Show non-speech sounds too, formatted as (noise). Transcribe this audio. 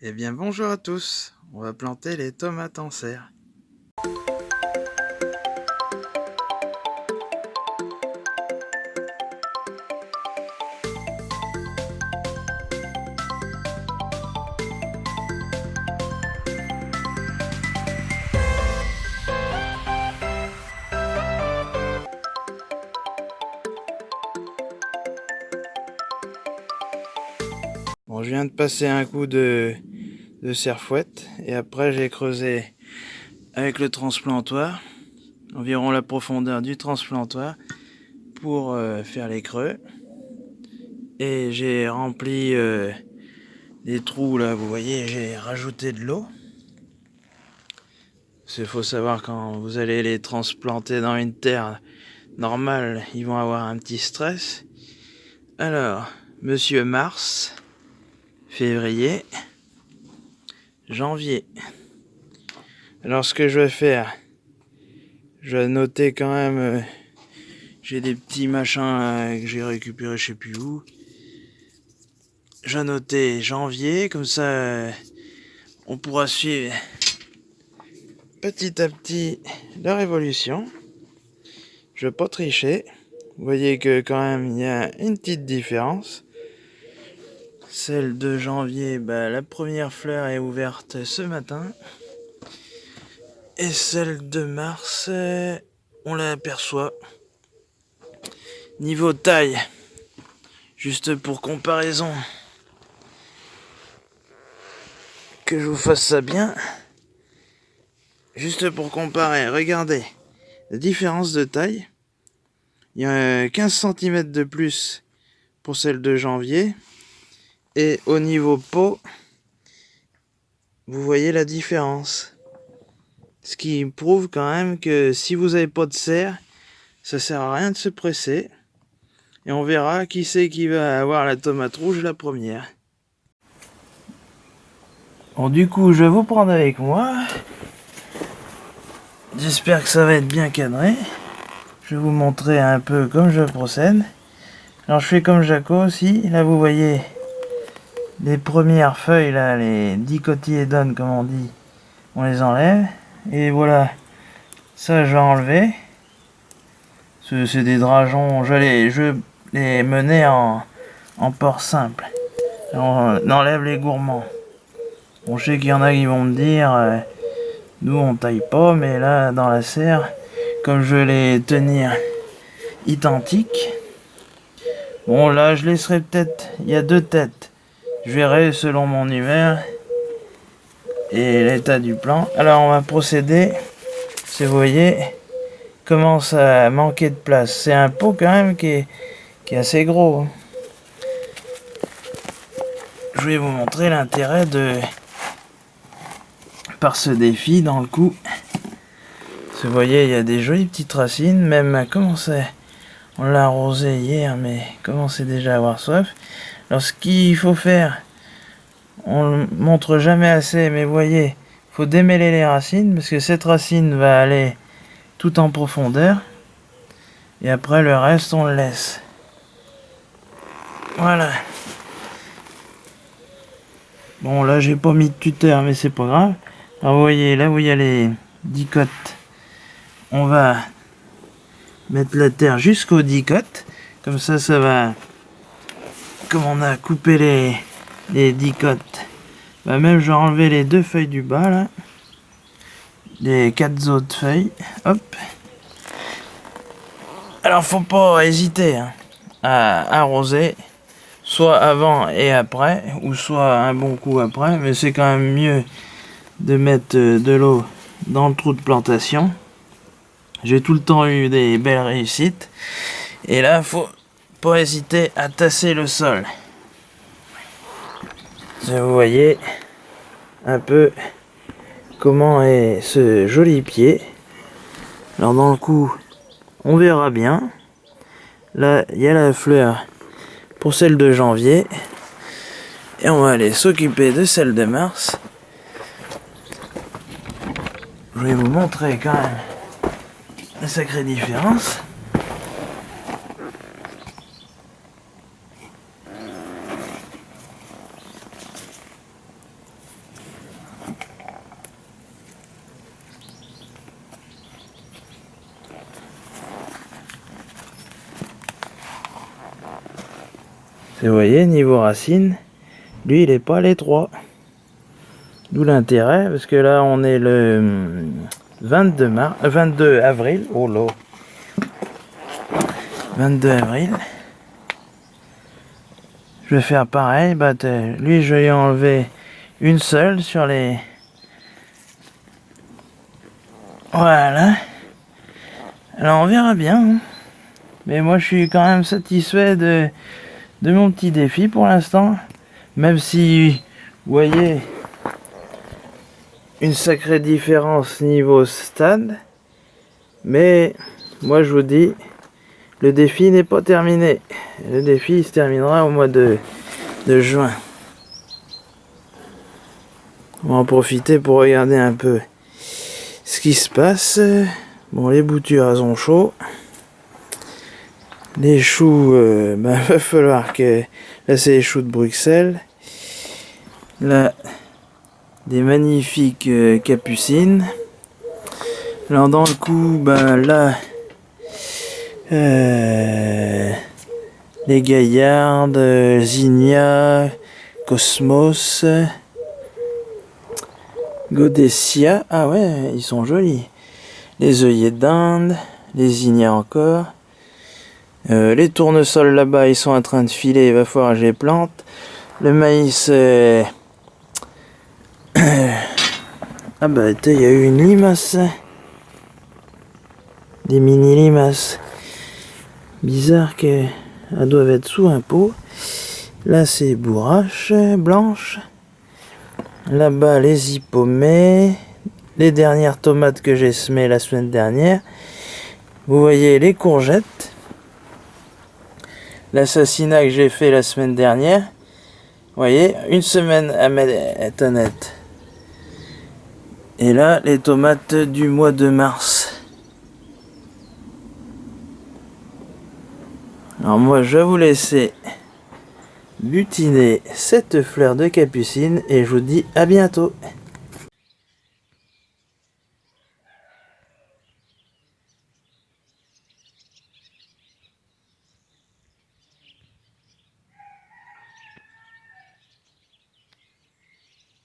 Eh bien bonjour à tous, on va planter les tomates en serre. Bon, je viens de passer un coup de, de serre-fouette et après j'ai creusé avec le transplantoir environ la profondeur du transplantoir pour euh, faire les creux. Et j'ai rempli euh, des trous là vous voyez j'ai rajouté de l'eau. Il faut savoir quand vous allez les transplanter dans une terre normale ils vont avoir un petit stress. Alors monsieur Mars février, janvier. Alors ce que je vais faire, je vais noter quand même, euh, j'ai des petits machins que j'ai récupéré je sais plus où. Je vais noter janvier, comme ça euh, on pourra suivre petit à petit leur évolution. Je vais pas tricher. Vous voyez que quand même il y a une petite différence. Celle de janvier, bah, la première fleur est ouverte ce matin. Et celle de mars, on l'aperçoit. Niveau taille, juste pour comparaison, que je vous fasse ça bien. Juste pour comparer, regardez la différence de taille. Il y a 15 cm de plus pour celle de janvier. Et au niveau peau, vous voyez la différence. Ce qui prouve quand même que si vous n'avez pas de serre, ça sert à rien de se presser. Et on verra qui c'est qui va avoir la tomate rouge la première. Bon du coup je vais vous prendre avec moi. J'espère que ça va être bien cadré. Je vais vous montrer un peu comme je procède. Alors je fais comme Jaco aussi. Là vous voyez les premières feuilles là, les dicotylédones comme on dit, on les enlève. Et voilà, ça je vais enlever. C'est des drageons, je les, je les menais en, en port simple. On enlève les gourmands. Bon, je sais qu'il y en a qui vont me dire, euh, nous on taille pas, mais là dans la serre, comme je vais les tenir identiques, bon là je laisserai peut-être, il y a deux têtes. Je verrai selon mon humeur et l'état du plan. Alors on va procéder, si vous voyez, commence à manquer de place. C'est un pot quand même qui est, qui est assez gros. Je vais vous montrer l'intérêt de par ce défi dans le coup. Vous voyez, il y a des jolies petites racines, même comment c'est On l'a arrosé hier, mais commence déjà à avoir soif. Alors ce qu'il faut faire, on le montre jamais assez, mais voyez, faut démêler les racines, parce que cette racine va aller tout en profondeur. Et après le reste, on le laisse. Voilà. Bon, là, j'ai pas mis de tuteur, mais c'est pas grave. Alors, vous voyez, là où il y a les dicotes, on va mettre la terre jusqu'aux dicotes. Comme ça, ça va comme on a coupé les, les dicotes, bah même je vais enlever les deux feuilles du bas là, les quatre autres feuilles, hop. Alors faut pas hésiter hein, à arroser, soit avant et après, ou soit un bon coup après, mais c'est quand même mieux de mettre euh, de l'eau dans le trou de plantation. J'ai tout le temps eu des belles réussites. Et là, faut pas hésiter à tasser le sol. Vous voyez un peu comment est ce joli pied. Alors dans le coup, on verra bien. Là, il y a la fleur pour celle de janvier. Et on va aller s'occuper de celle de mars. Je vais vous montrer quand même la sacrée différence. Vous voyez, niveau racine, lui, il est pas l'étroit. D'où l'intérêt, parce que là, on est le 22, mars, 22 avril. Oh là 22 avril. Je vais faire pareil. Bah, lui, je vais enlever une seule sur les... Voilà. Alors, on verra bien. Hein. Mais moi, je suis quand même satisfait de, de mon petit défi pour l'instant. Même si, vous voyez, une sacrée différence niveau stade. Mais, moi, je vous dis, le défi n'est pas terminé. Le défi se terminera au mois de, juin. On va en profiter pour regarder un peu ce qui se passe. Bon, les boutures, elles ont chaud. Les choux, il euh, (laughs) bah, va falloir que... Là, c'est les choux de Bruxelles. Là, des magnifiques euh, capucines. Alors, dans le coup, ben là, euh, les Gaillardes, Zinnia, Cosmos, Godessia. Ah ouais, ils sont jolis. Les œillets d'Inde, les Zinnia encore. Euh, les tournesols là-bas, ils sont en train de filer, il va falloir que je les plante. Le maïs... Euh, (coughs) ah bah, il y a eu une limace. Des mini limaces. Bizarre qu'elles doivent être sous un pot. Là, c'est bourrache blanche. Là-bas, les hippomées. Les dernières tomates que j'ai semées la semaine dernière. Vous voyez les courgettes. L'assassinat que j'ai fait la semaine dernière. Vous voyez, une semaine à honnête. Et là, les tomates du mois de mars. Alors moi je vais vous laisser butiner cette fleur de capucine et je vous dis à bientôt.